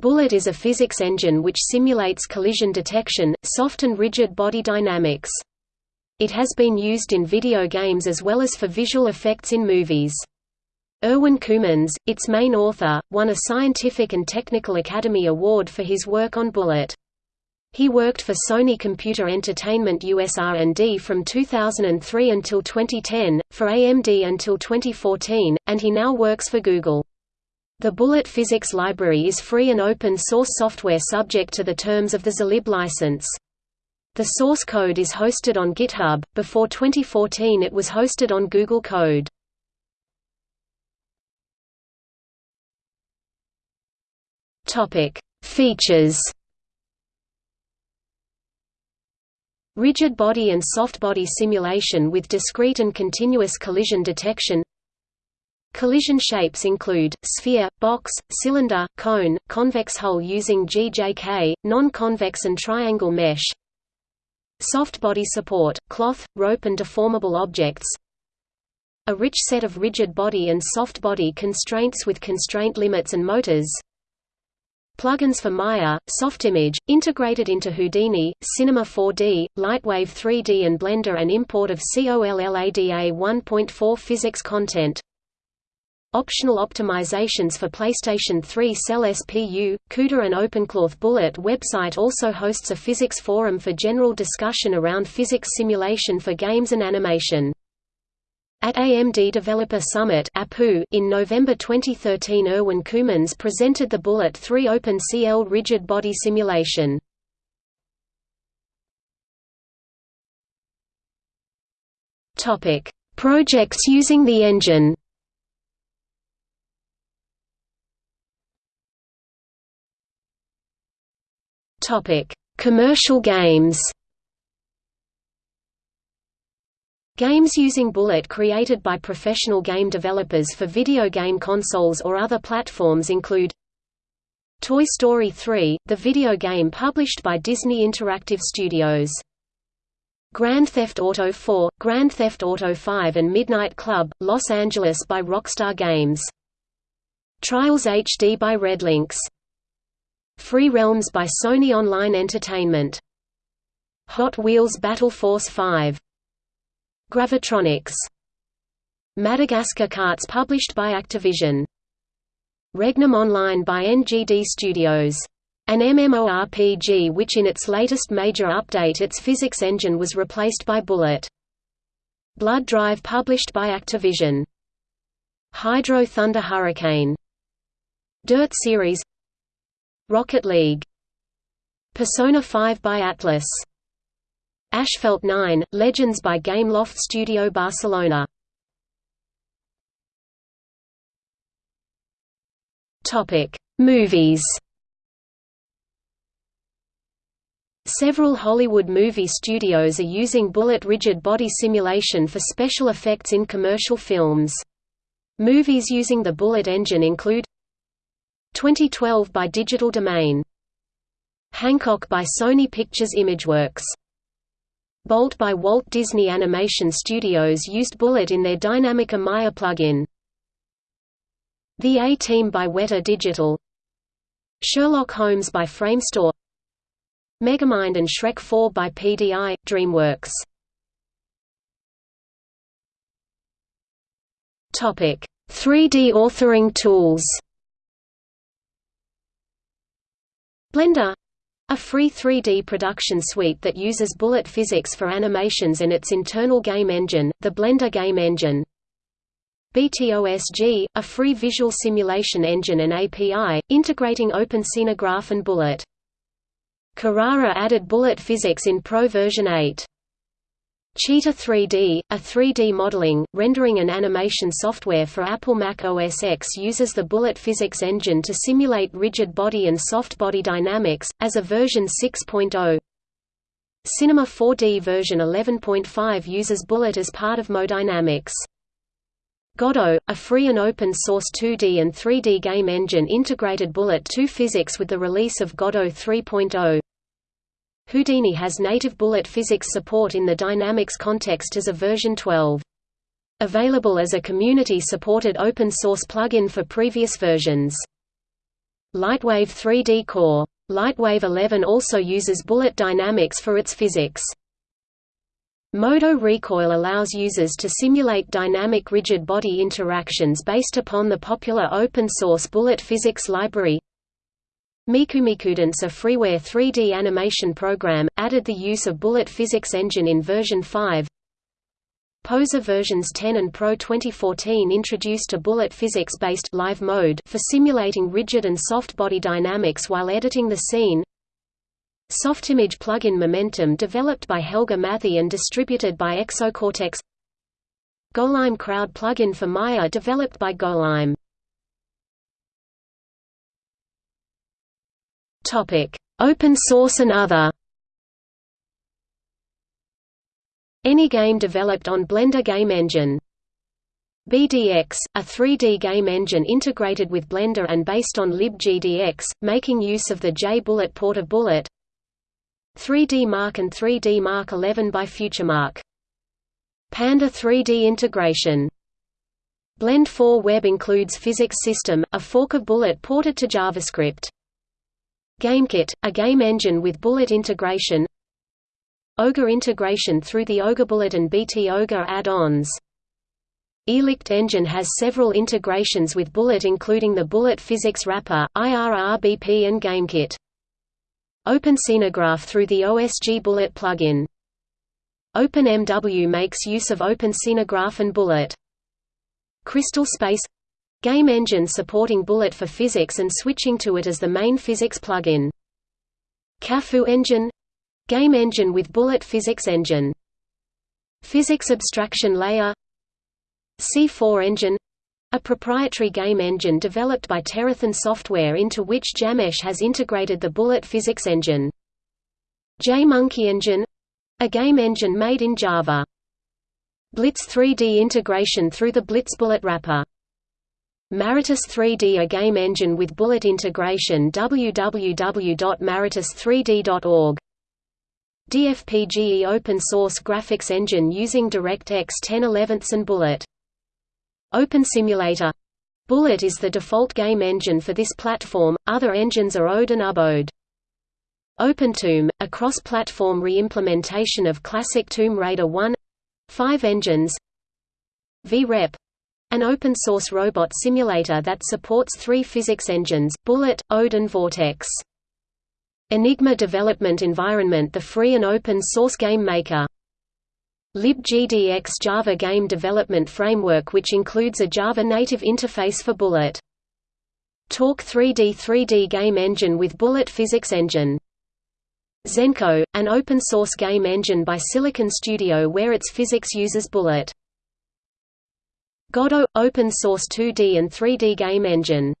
Bullet is a physics engine which simulates collision detection, soft and rigid body dynamics. It has been used in video games as well as for visual effects in movies. Erwin Coumans, its main author, won a Scientific and Technical Academy Award for his work on Bullet. He worked for Sony Computer Entertainment US R&D from 2003 until 2010, for AMD until 2014, and he now works for Google. The Bullet Physics Library is free and open source software subject to the terms of the Zlib license. The source code is hosted on GitHub. Before 2014 it was hosted on Google Code. Features. Rigid body and soft body simulation with discrete and continuous collision detection. Collision shapes include, sphere, box, cylinder, cone, convex hull using GJK, non-convex and triangle mesh, Soft body support, cloth, rope and deformable objects. A rich set of rigid body and soft body constraints with constraint limits and motors. Plugins for Maya, Softimage, integrated into Houdini, Cinema 4D, Lightwave 3D and Blender and import of COLLADA 1.4 physics content Optional optimizations for PlayStation 3 Cell SPU, CUDA and OpenCloth Bullet website also hosts a physics forum for general discussion around physics simulation for games and animation. At AMD Developer Summit in November 2013 Erwin Coumans presented the Bullet 3 OpenCL rigid body simulation. Projects using the engine Topic: Commercial games. Games using Bullet created by professional game developers for video game consoles or other platforms include Toy Story 3, the video game published by Disney Interactive Studios. Grand Theft Auto 4, Grand Theft Auto 5 and Midnight Club, Los Angeles by Rockstar Games. Trials HD by RedLynx Free Realms by Sony Online Entertainment. Hot Wheels Battle Force 5. Gravitronix. Madagascar Kartz published by Activision. Regnum Online by NGD Studios. An MMORPG which in its latest major update its physics engine was replaced by Bullet. Blood Drive published by Activision. Hydro Thunder Hurricane. Dirt Series Rocket League. Persona 5 by Atlus Asphalt 9, Legends by Gameloft Studio Barcelona. Movies. Several Hollywood movie studios are using bullet rigid body simulation for special effects in commercial films. Movies using the Bullet engine include 2012 by Digital Domain. Hancock by Sony Pictures Imageworks. Bolt by Walt Disney Animation Studios used Bullet in their Dynamic Maya plugin. The A-Team by Weta Digital. Sherlock Holmes by Framestore. Megamind and Shrek 4 by PDI, DreamWorks. Topic: 3D authoring tools. Blender a free 3D production suite that uses bullet physics for animations and its internal game engine, the Blender Game Engine. BTOSG, a free visual simulation engine and API, integrating OpenScenegraph and Bullet. Carrara added bullet physics in Pro version 8. Cheetah 3D, a 3D modeling, rendering and animation software for Apple Mac OS X uses the Bullet Physics engine to simulate rigid body and soft body dynamics, as a version 6.0. Cinema 4D version 11.5 uses Bullet as part of MoDynamics. Godot, a free and open-source 2D and 3D game engine integrated Bullet 2 physics with the release of Godot 3.0. Houdini has native bullet physics support in the Dynamics context as a version 12. Available as a community-supported open-source plugin for previous versions. Lightwave 3D Core. Lightwave 11 also uses bullet dynamics for its physics. Modo Recoil allows users to simulate dynamic rigid body interactions based upon the popular open-source bullet physics library. Mikumikudance a freeware 3D animation program, added the use of bullet physics engine in version 5. Poser versions 10 and Pro 2014 introduced a bullet physics-based live mode for simulating rigid and soft body dynamics while editing the scene. Softimage plugin Momentum developed by Helge Mathee and distributed by Exocortex Golaem Crowd plugin for Maya developed by Golaem Open source and other Any game developed on Blender Game Engine BDX, a 3D game engine integrated with Blender and based on libGDX, making use of the J-Bullet porter Bullet 3D Mark and 3D Mark 11 by FutureMark. Panda 3D integration Blend 4 Web includes Physics System, a fork of Bullet ported to JavaScript. GameKit, a game engine with Bullet integration Ogre integration through the OgreBullet and BT Ogre add-ons Irrlicht Engine has several integrations with Bullet including the Bullet Physics Wrapper, IRRBP and GameKit. OpenScenegraph through the OSG Bullet plugin. OpenMW makes use of OpenScenegraph and Bullet. Crystal Space game engine supporting Bullet for physics and switching to it as the main physics plugin. CAFU engine game engine with Bullet physics engine. Physics abstraction layer C4 engine a proprietary game engine developed by Terathon Software into which Jamesh has integrated the Bullet physics engine. JMonkey Engine a game engine made in Java. Blitz 3D integration through the Blitz Bullet wrapper. Maratis 3D a game engine with Bullet integration www.maratis3d.org DFPGE open source graphics engine using DirectX 1011 and Bullet. Open Simulator. Bullet is the default game engine for this platform, other engines are ODE and UBODE. OpenTomb, a cross-platform re-implementation of classic Tomb Raider 1 five engines. VREP an open-source robot simulator that supports three physics engines, Bullet, ODE and Vortex. Enigma Development Environment the free and open source game maker libGDX Java Game Development Framework which includes a Java native interface for Bullet. Torque 3D 3D game engine with Bullet physics engine. Xenko, an open-source game engine by Silicon Studio where its physics uses Bullet. Godot – open-source 2D and 3D game engine